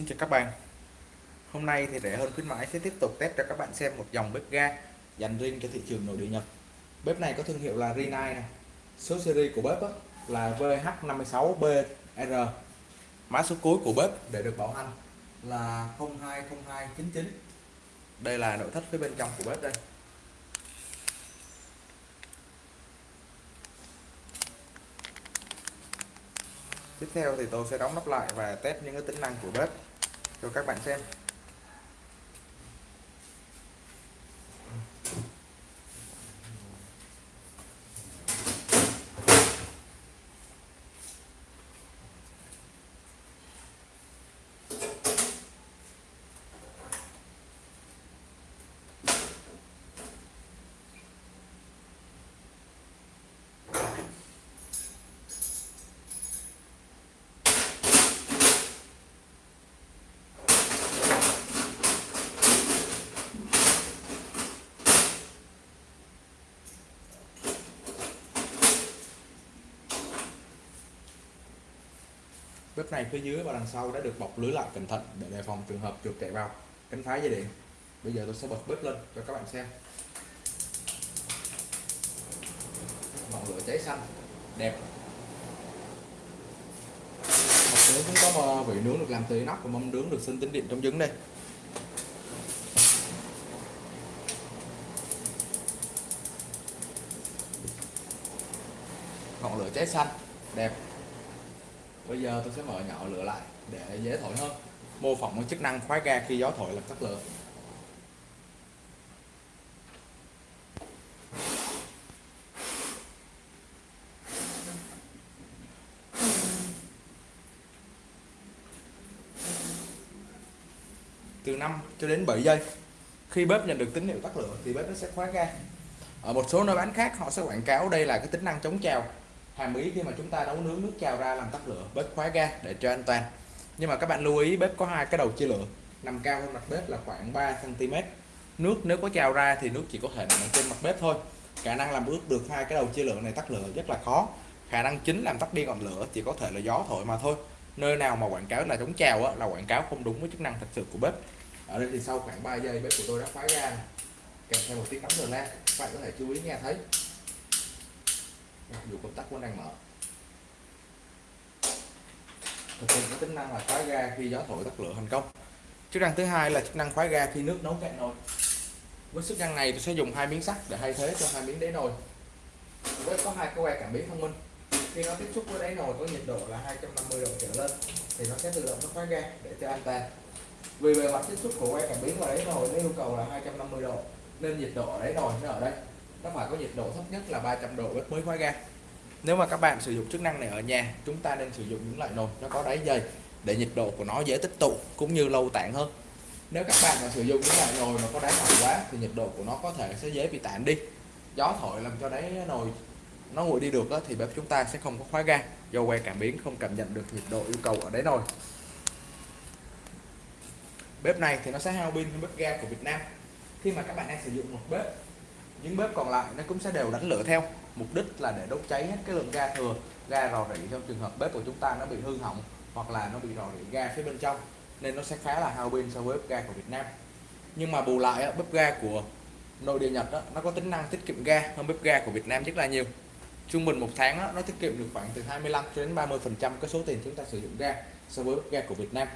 Xin chào các bạn. Hôm nay thì rẻ hơn khuyến mãi, sẽ tiếp tục test cho các bạn xem một dòng bếp ga dành riêng cho thị trường nội địa Nhật. Bếp này có thương hiệu là Rinnai này. Số series của bếp là VH56BR Mã số cuối của bếp để được bảo hành là 020299 Đây là nội thất phía bên trong của bếp đây. Tiếp theo thì tôi sẽ đóng nắp lại và test những cái tính năng của bếp cho các bạn xem. Bếp này phía dưới và đằng sau đã được bọc lưới lại cẩn thận để đề phòng trường hợp chuột chạy vào. Cánh phá dây điện. Bây giờ tôi sẽ bật bếp lên cho các bạn xem. Ngọn lửa cháy xanh. Đẹp. Một nướng cũng có vị nướng được làm từ nóc và mâm nướng được sinh tính điện trong trứng đây. Ngọn lửa cháy xanh. Đẹp bây giờ tôi sẽ mở nhỏ lửa lại để dễ thổi hơn. Mô phỏng cái chức năng khóa ga khi gió thổi làm tắt lửa. Từ 5 cho đến 7 giây. Khi bếp nhận được tín hiệu tắt lửa thì bếp nó sẽ khóa ga ở một số nơi bán khác, họ sẽ quảng cáo đây là cái tính năng chống trào hàm ý khi mà chúng ta nấu nướng nước trào ra làm tắt lửa bếp khóa ga để cho an toàn. Nhưng mà các bạn lưu ý bếp có hai cái đầu chia lửa nằm cao hơn mặt bếp là khoảng 3 cm nước nếu có trào ra thì nước chỉ có thể nằm trên mặt bếp thôi. Khả năng làm ướt được hai cái đầu chia lửa này tắt lửa rất là khó. Khả năng chính làm tắt đi ngọn lửa chỉ có thể là gió thổi mà thôi. Nơi nào mà quảng cáo là chống trào á, là quảng cáo không đúng với chức năng thật sự của bếp. Ở đây thì sau khoảng 3 giây bếp của tôi đã khóa ra kèm theo một tiếng cắm rồi la các bạn có thể chú ý nghe thấy dù công tắc vẫn đang mở. Thực hiện cái tính năng là khóa ga khi gió thổi tắt lửa thành công. Chức năng thứ hai là chức năng khóa ga khi nước nấu cạn nồi. Với chức năng này, tôi sẽ dùng hai miếng sắt để thay thế cho hai miếng đáy nồi. Với có hai cái que cảm biến thông minh. Khi nó tiếp xúc với đáy nồi có nhiệt độ là 250 độ trở lên, thì nó sẽ tự động nó khóa ga để cho an toàn. Vì bề mặt tiếp xúc của que cảm biến và đáy nồi, nó yêu cầu là 250 độ, nên nhiệt độ ở đáy nồi nó ở đây nó phải có nhiệt độ thấp nhất là 300 độ bếp mới khóa ga nếu mà các bạn sử dụng chức năng này ở nhà chúng ta nên sử dụng những loại nồi nó có đáy dày để nhiệt độ của nó dễ tích tụ cũng như lâu tản hơn. Nếu các bạn mà sử dụng những loại nồi mà có đáy mỏng quá thì nhiệt độ của nó có thể sẽ dễ bị tản đi. Gió thổi làm cho đáy nồi nó nguội đi được đó, thì bếp chúng ta sẽ không có khóa ga do que cảm biến không cảm nhận được nhiệt độ yêu cầu ở đáy nồi. Bếp này thì nó sẽ hao pin hơn bếp ga của Việt Nam. Khi mà các bạn đang sử dụng một bếp những bếp còn lại nó cũng sẽ đều đánh lửa theo. Mục đích là để đốt cháy hết cái lượng ga thừa ga rò rỉ trong trường hợp bếp của chúng ta nó bị hư hỏng hoặc là nó bị rò rỉ ga phía bên trong nên nó sẽ khá là hao pin so với bếp ga của Việt Nam. Nhưng mà bù lại bếp ga của nội địa Nhật đó, nó có tính năng tiết kiệm ga hơn bếp ga của Việt Nam rất là nhiều. Trung bình một tháng đó, nó tiết kiệm được khoảng từ 25 cho đến 30 phần trăm cái số tiền chúng ta sử dụng ga so với bếp ga của Việt Nam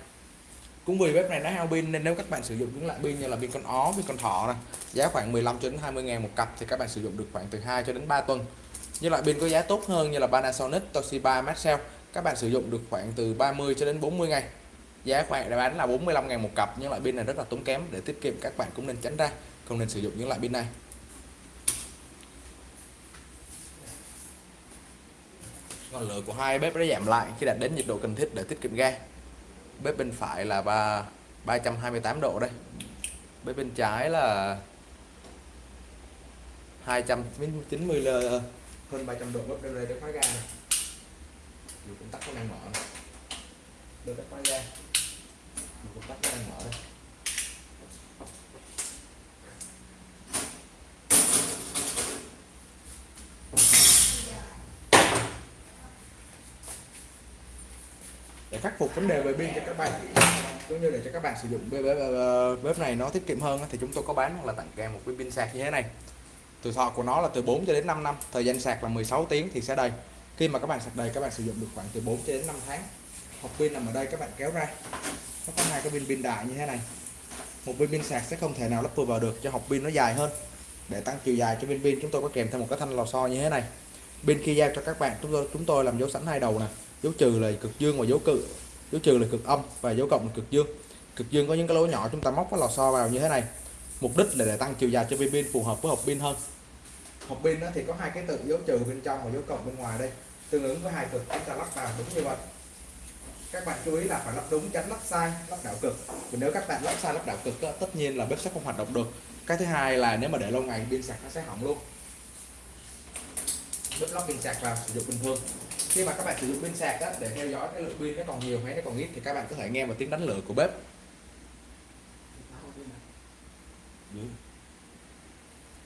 cũng vì bếp này nó hao pin nên nếu các bạn sử dụng những loại pin như là pin con ó, pin con thỏ này giá khoảng 15 cho đến 20 ngàn một cặp thì các bạn sử dụng được khoảng từ 2 cho đến 3 tuần. Như loại pin có giá tốt hơn như là Panasonic, Toshiba, Maxell, các bạn sử dụng được khoảng từ 30 cho đến 40 ngày. Giá khoảng để bán là 45 ngàn một cặp, nhưng loại pin này rất là tốn kém, để tiết kiệm các bạn cũng nên tránh ra, không nên sử dụng những loại pin này. Ngọn lửa của hai bếp đã giảm lại khi đạt đến nhiệt độ cần thiết để tiết kiệm ga bếp bên phải là 3 328 độ đây. Bếp bên trái là 290 l hơn 300 độ. Bếp đây để khóa ga này dù công tắc nó đang mở được để khóa ga. Dù công tắc nó đang mở đây. Khắc phục vấn đề về pin cho các bạn. Cũng như để cho các bạn sử dụng bếp, này nó tiết kiệm hơn thì chúng tôi có bán hoặc là tặng kèm một cái pin sạc như thế này. Tuổi thọ của nó là từ 4 cho đến 5 năm thời gian sạc là 16 tiếng thì sẽ đầy. Khi mà các bạn sạc đầy các bạn sử dụng được khoảng từ 4 cho đến 5 tháng. Hộp pin nằm ở đây các bạn kéo ra. Nó có hai cái pin pin đại như thế này. Một pin pin sạc sẽ không thể nào lắp vừa vào được cho hộp pin nó dài hơn. Để tăng chiều dài cho viên pin chúng tôi có kèm thêm một cái thanh lò xo như thế này. Pin khi giao cho các bạn chúng tôi chúng tôi làm dấu sẵn hai đầu này dấu trừ là cực dương và dấu cự. Dấu trừ là cực âm và dấu cộng là cực dương. Cực dương có những cái lỗ nhỏ chúng ta móc cái lò xo vào như thế này. Mục đích là để tăng chiều dài cho viên pin phù hợp với hộp pin hơn. Hộp pin đó thì có hai cái tự dấu trừ bên trong và dấu cộng bên ngoài đây. Tương ứng với hai cực chúng ta lắp vào đúng như vậy. Các bạn chú ý là phải lắp đúng tránh lắp sai lắp đảo cực. Vì nếu các bạn lắp sai lắp đảo cực đó, tất nhiên là bếp sẽ không hoạt động được. Cái thứ hai là nếu mà để lâu ngày pin sạc nó sẽ hỏng luôn. Bếp lắp pin sạc vào sử dụng bình thường khi mà các bạn sử dụng pin sạc đó, để theo dõi cái lượng pin nó còn nhiều hay nó còn ít thì các bạn có thể nghe một tiếng đánh lửa của bếp.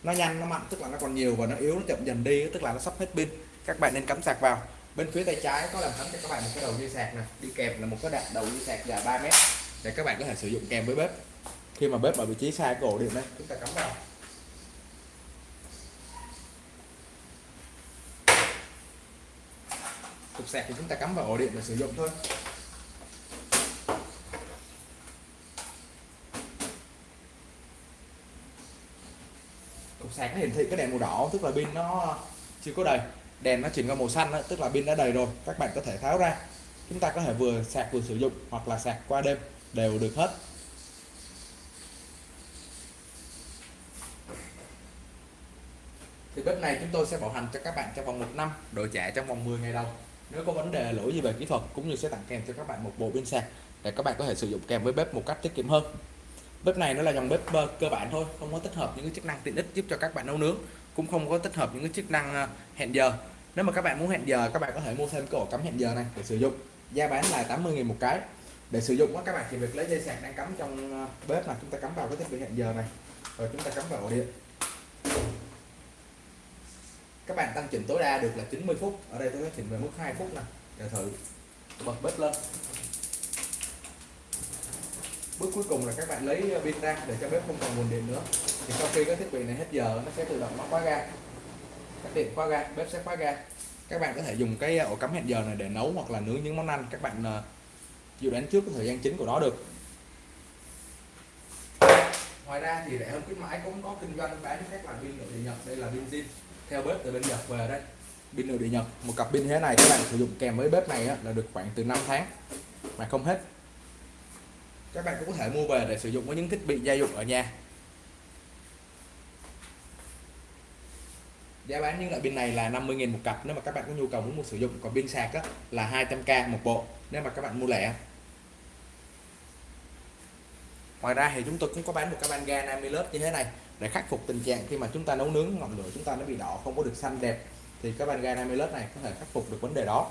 Nó nhanh nó mạnh tức là nó còn nhiều và nó yếu nó chậm dần đi tức là nó sắp hết pin. Các bạn nên cắm sạc vào. Bên phía tay trái có làm sẵn cho các bạn một cái đầu dây sạc này đi kèm là một cái đạn đầu dây sạc dài 3 mét để các bạn có thể sử dụng kèm với bếp. Khi mà bếp ở vị trí xa cổ điện đấy chúng ta cắm vào. Cục sạc thì chúng ta cắm vào ổ điện để sử dụng thôi. Cục sạc nó hiển thị cái đèn màu đỏ tức là pin nó chưa có đầy. Đèn nó chuyển qua màu xanh đó, tức là pin đã đầy rồi các bạn có thể tháo ra. Chúng ta có thể vừa sạc vừa sử dụng hoặc là sạc qua đêm đều được hết. Thì bếp này chúng tôi sẽ bảo hành cho các bạn trong vòng một năm đổi trả trong vòng 10 ngày đầu nếu có vấn đề lỗi gì về kỹ thuật cũng như sẽ tặng kèm cho các bạn một bộ pin sạc để các bạn có thể sử dụng kèm với bếp một cách tiết kiệm hơn. Bếp này nó là dòng bếp ờ, cơ bản thôi, không có tích hợp những cái chức năng tiện ích giúp cho các bạn nấu nướng, cũng không có tích hợp những cái chức năng ờ, hẹn giờ. Nếu mà các bạn muốn hẹn giờ, các bạn có thể mua thêm cái ổ cắm hẹn giờ này để sử dụng. Giá bán là 80.000 một cái. Để sử dụng các bạn chỉ việc lấy dây sạc đang cắm trong ờ, bếp là chúng ta cắm vào cái thiết bị hẹn giờ này. Rồi chúng ta cắm vào ổ điện các bạn tăng chỉnh tối đa được là 90 phút. Ở đây tôi sẽ chỉnh về mức 2 phút nè. Để thử. Bật bếp lên. Bước cuối cùng là các bạn lấy pin ra để cho bếp không còn nguồn điện nữa. Thì sau khi cái thiết bị này hết giờ, nó sẽ tự động nó khóa ga. Các điện khóa ga, bếp sẽ khóa ga. Các bạn có thể dùng cái ờ, ổ cắm hẹn giờ này để nấu hoặc là nướng những món ăn các bạn ờ, dự đoán trước cái thời gian chính của nó được. Ngoài ra thì rẻ hơn khuyến mãi cũng có kinh doanh bán các loại pin nội địa nhật. Đây là pin zin theo bếp từ bên nhật về đây. Pin nội địa nhật. Một cặp pin thế này các bạn sử dụng kèm với bếp này là được khoảng từ 5 tháng mà không hết. Các bạn cũng có thể mua về để sử dụng với những thiết bị gia dụng ở nhà. Giá bán những loại pin này là 50.000 một cặp. Nếu mà các bạn có nhu cầu muốn mua sử dụng còn pin sạc á, là 200k một bộ nếu mà các bạn mua lẻ. Ngoài ra thì chúng tôi cũng có bán một cái van ga 50 lớp như thế này để khắc phục tình trạng khi mà chúng ta nấu nướng ngọn lửa chúng ta nó bị đỏ không có được xanh đẹp thì cái van ga 50 lớp này có thể khắc phục được vấn đề đó.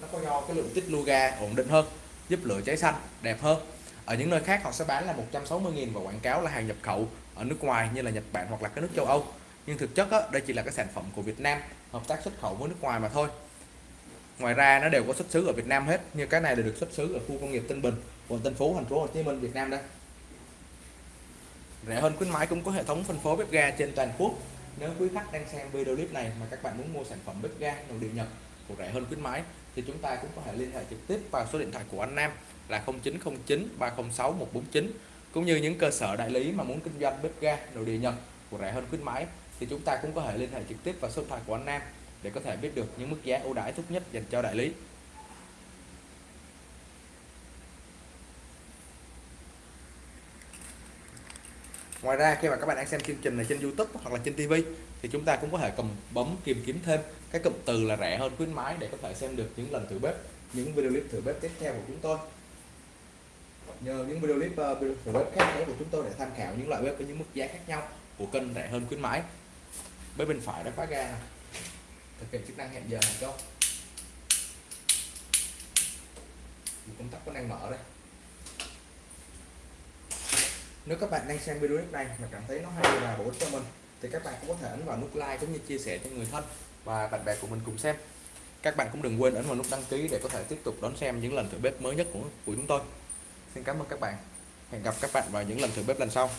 Nó có do cái lượng tích lưu ga ổn định hơn giúp lửa cháy xanh đẹp hơn. Ở những nơi khác họ sẽ bán là 160.000 và quảng cáo là hàng nhập khẩu ở nước ngoài như là Nhật Bản hoặc là các nước châu Âu. Nhưng thực chất đó, đây chỉ là cái sản phẩm của Việt Nam hợp tác xuất khẩu với nước ngoài mà thôi. Ngoài ra nó đều có xuất xứ ở Việt Nam hết như cái này đều được xuất xứ ở khu công nghiệp Tân Bình quận Tân Phú thành phố Hồ Chí Minh Việt Nam đây rẻ hơn khuyến mãi cũng có hệ thống phân phối bếp ga trên toàn quốc. Nếu quý khách đang xem video clip này mà các bạn muốn mua sản phẩm bếp ga nội địa Nhật của rẻ hơn khuyến mãi, thì chúng ta cũng có thể liên hệ trực tiếp vào số điện thoại của anh Nam là 0909 306 149 cũng như những cơ sở đại lý mà muốn kinh doanh bếp ga nội địa Nhật của rẻ hơn khuyến mãi, thì chúng ta cũng có thể liên hệ trực tiếp vào số điện thoại của anh Nam để có thể biết được những mức giá ưu đãi tốt nhất dành cho đại lý. Ngoài ra khi mà các bạn đang xem chương trình này trên YouTube hoặc là trên TV thì chúng ta cũng có thể cầm bấm tìm kiếm thêm cái cụm từ là rẻ hơn khuyến mãi để có thể xem được những lần thử bếp, những video clip thử bếp tiếp theo của chúng tôi. Nhờ những video clip uh, thử bếp khác nữa của chúng tôi để tham khảo những loại bếp với những mức giá khác nhau của kênh rẻ hơn khuyến mãi. Bên bên phải đã khóa ga này. Thực hiện chức năng hẹn giờ thành công. Công tắc có đang mở đây nếu các bạn đang xem video clip này mà cảm thấy nó hay và bổ ích cho mình thì các bạn cũng có thể ấn vào nút like cũng như chia sẻ cho người thân và bạn bè của mình cùng xem. Các bạn cũng đừng quên ấn vào nút đăng ký để có thể tiếp tục đón xem những lần thử bếp mới nhất của, của chúng tôi. Xin cảm ơn các bạn. Hẹn gặp các bạn vào những lần thử bếp lần sau.